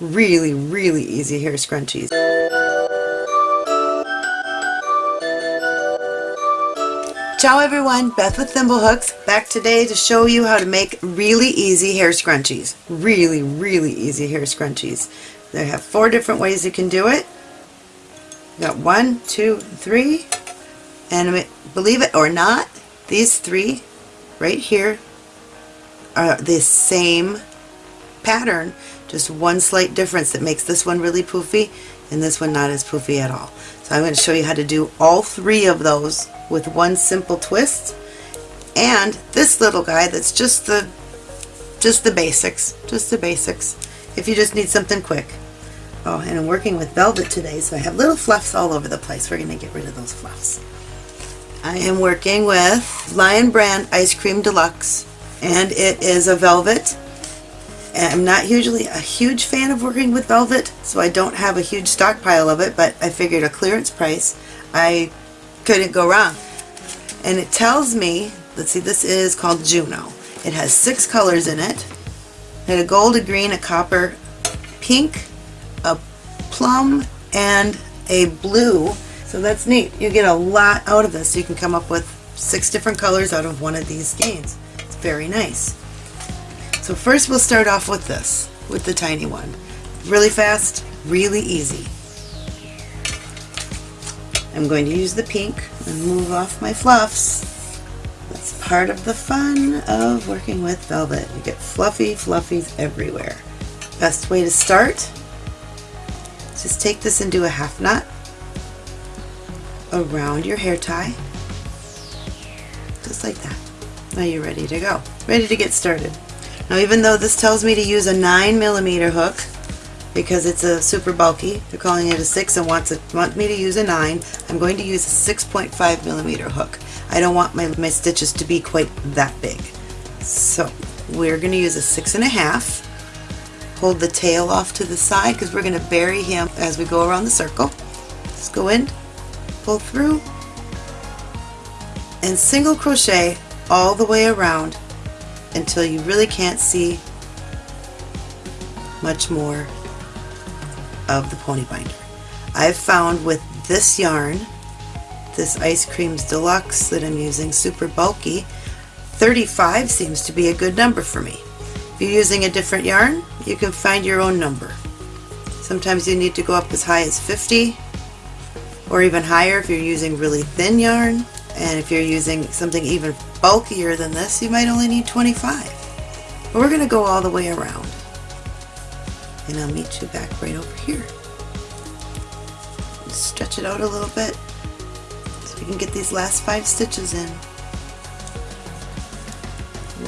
really, really easy hair scrunchies. Ciao everyone, Beth with Thimblehooks, back today to show you how to make really easy hair scrunchies. Really, really easy hair scrunchies. They have four different ways you can do it. You got one, two, three, and believe it or not, these three right here are the same pattern, just one slight difference that makes this one really poofy and this one not as poofy at all. So I'm going to show you how to do all three of those with one simple twist and this little guy that's just the just the basics, just the basics if you just need something quick. Oh, and I'm working with velvet today, so I have little fluffs all over the place. We're going to get rid of those fluffs. I am working with Lion Brand Ice Cream Deluxe, and it is a velvet. I'm not usually a huge fan of working with velvet, so I don't have a huge stockpile of it, but I figured a clearance price, I couldn't go wrong. And it tells me, let's see, this is called Juno. It has six colors in it. It a gold, a green, a copper, pink, a plum, and a blue so that's neat. You get a lot out of this. You can come up with six different colors out of one of these skeins. It's very nice. So first we'll start off with this, with the tiny one. Really fast, really easy. I'm going to use the pink and move off my fluffs. That's part of the fun of working with velvet. You get fluffy fluffies everywhere. Best way to start, just take this and do a half knot around your hair tie just like that now you're ready to go ready to get started now even though this tells me to use a 9 millimeter hook because it's a super bulky they're calling it a 6 and wants it, want me to use a 9 I'm going to use a 6.5 millimeter hook. I don't want my, my stitches to be quite that big. So we're going to use a six and a half. Hold the tail off to the side because we're going to bury him as we go around the circle. Just go in pull through and single crochet all the way around until you really can't see much more of the pony binder. I've found with this yarn, this Ice Creams Deluxe that I'm using, super bulky, 35 seems to be a good number for me. If you're using a different yarn, you can find your own number. Sometimes you need to go up as high as 50, or even higher if you're using really thin yarn and if you're using something even bulkier than this you might only need 25 but we're going to go all the way around. And I'll meet you back right over here. Stretch it out a little bit so we can get these last five stitches in.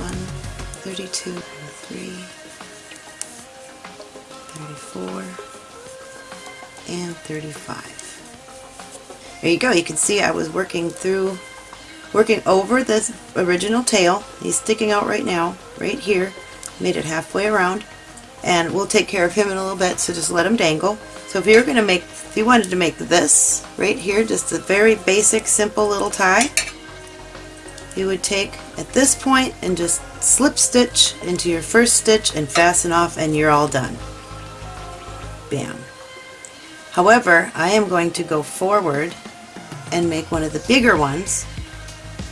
1 32 3 34 and 35 there you go. You can see I was working through, working over this original tail. He's sticking out right now, right here. Made it halfway around. And we'll take care of him in a little bit, so just let him dangle. So if you're going to make, if you wanted to make this right here, just a very basic, simple little tie, you would take at this point and just slip stitch into your first stitch and fasten off and you're all done. Bam. However, I am going to go forward and make one of the bigger ones.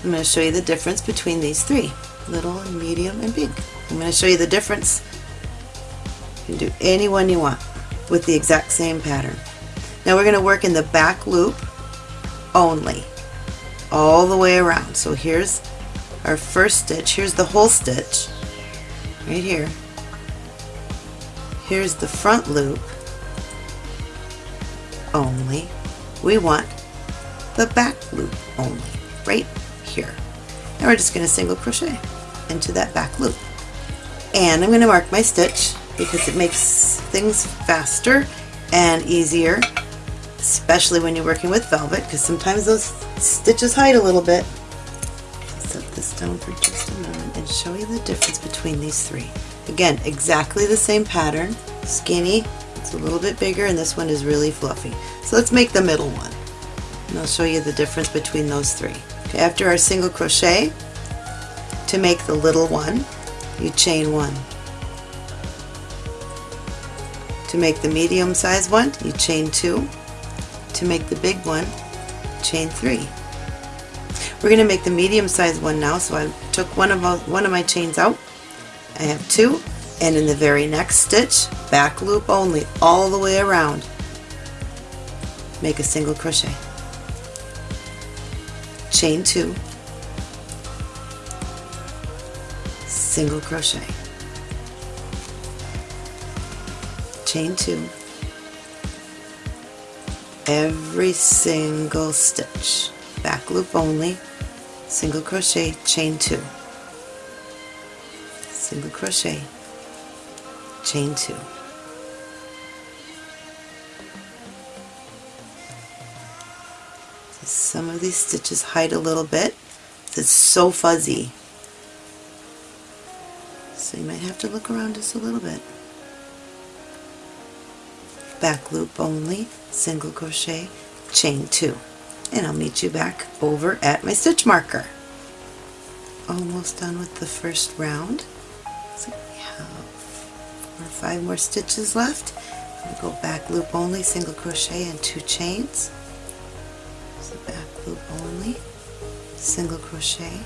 I'm going to show you the difference between these three, little medium and big. I'm going to show you the difference. You can do any one you want with the exact same pattern. Now we're going to work in the back loop only, all the way around. So here's our first stitch. Here's the whole stitch, right here. Here's the front loop only. We want the back loop only, right Now we're just going to single crochet into that back loop. And I'm going to mark my stitch because it makes things faster and easier, especially when you're working with velvet because sometimes those stitches hide a little bit. Set this down for just a moment and show you the difference between these three. Again, exactly the same pattern, skinny, it's a little bit bigger and this one is really fluffy. So let's make the middle one and I'll show you the difference between those three. After our single crochet, to make the little one, you chain one. To make the medium size one, you chain two. To make the big one, chain three. We're going to make the medium size one now, so I took one of, my, one of my chains out. I have two, and in the very next stitch, back loop only, all the way around, make a single crochet. Chain two, single crochet. Chain two, every single stitch. Back loop only. Single crochet chain two. Single crochet chain two some of these stitches hide a little bit it's so fuzzy so you might have to look around just a little bit back loop only single crochet chain two and I'll meet you back over at my stitch marker. Almost done with the first round. So we have four or five more stitches left. We'll go back loop only, single crochet and two chains. So back loop only, single crochet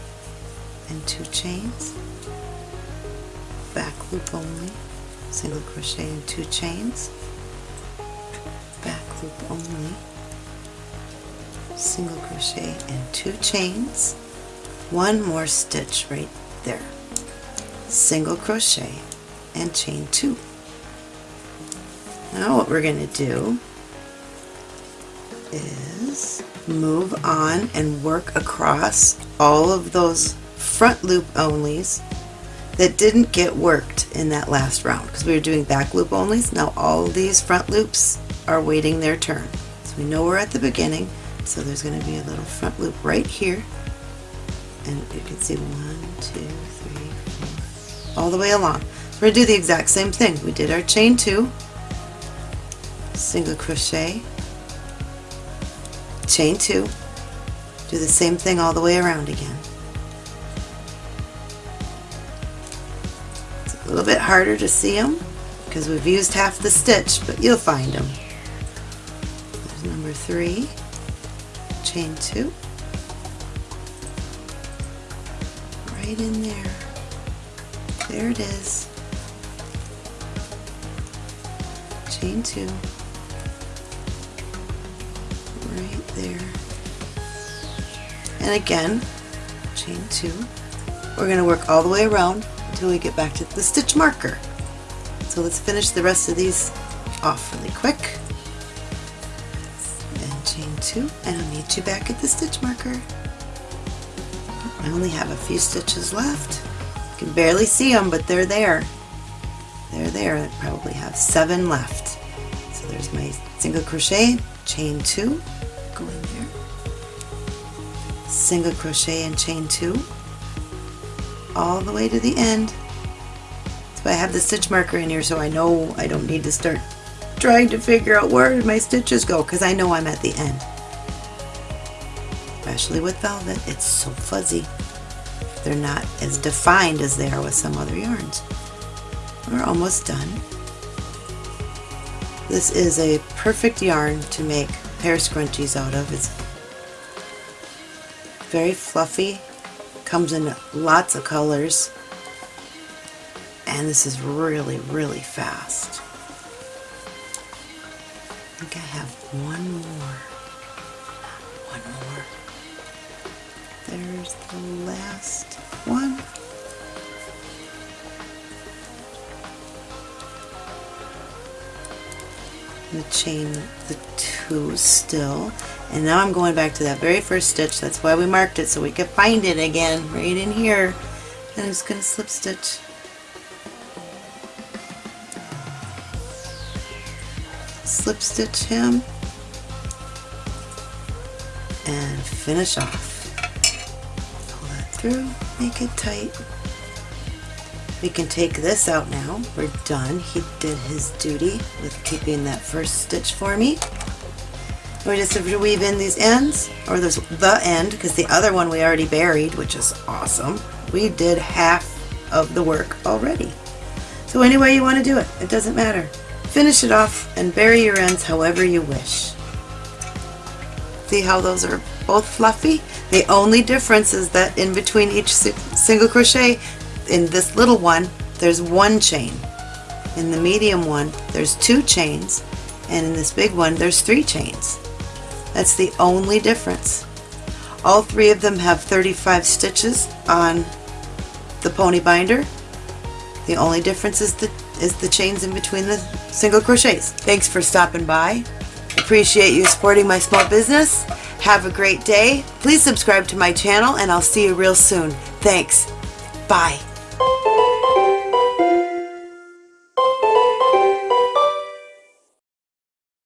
and two chains. Back loop only, single crochet and two chains. Back loop only, single crochet and two chains. One more stitch right there. Single crochet and chain two. Now what we're going to do is move on and work across all of those front loop onlys that didn't get worked in that last round because we were doing back loop onlys now all these front loops are waiting their turn so we know we're at the beginning so there's going to be a little front loop right here. And you can see one, two, three, four, all the way along. We're going to do the exact same thing. We did our chain two, single crochet, chain two, do the same thing all the way around again. It's a little bit harder to see them because we've used half the stitch, but you'll find them. There's number three, chain two. Right in there. There it is. Chain two right there and again chain two we're going to work all the way around until we get back to the stitch marker so let's finish the rest of these off really quick And chain two and I'll meet you back at the stitch marker. I only have a few stitches left. You can barely see them but they're there. They're there. I probably have seven left. So there's my single crochet, chain two, go in there, single crochet and chain two, all the way to the end. So I have the stitch marker in here so I know I don't need to start trying to figure out where my stitches go because I know I'm at the end. Especially with velvet, it's so fuzzy. They're not as defined as they are with some other yarns. We're almost done. This is a perfect yarn to make hair scrunchies out of. It's very fluffy, comes in lots of colors, and this is really, really fast I think I have one more. One more. There's the last one. The chain the two still. And now I'm going back to that very first stitch. That's why we marked it so we could find it again right in here. And I'm just going to slip stitch. Slip stitch him. And finish off. Pull that through, make it tight. We can take this out now. We're done. He did his duty with keeping that first stitch for me. We just have to weave in these ends, or there's the end, because the other one we already buried, which is awesome. We did half of the work already. So any way you want to do it, it doesn't matter. Finish it off and bury your ends however you wish. See how those are both fluffy? The only difference is that in between each single crochet, in this little one, there's one chain. In the medium one, there's two chains, and in this big one, there's three chains. That's the only difference. All three of them have 35 stitches on the pony binder. The only difference is the, is the chains in between the single crochets. Thanks for stopping by. Appreciate you supporting my small business. Have a great day. Please subscribe to my channel and I'll see you real soon. Thanks. Bye.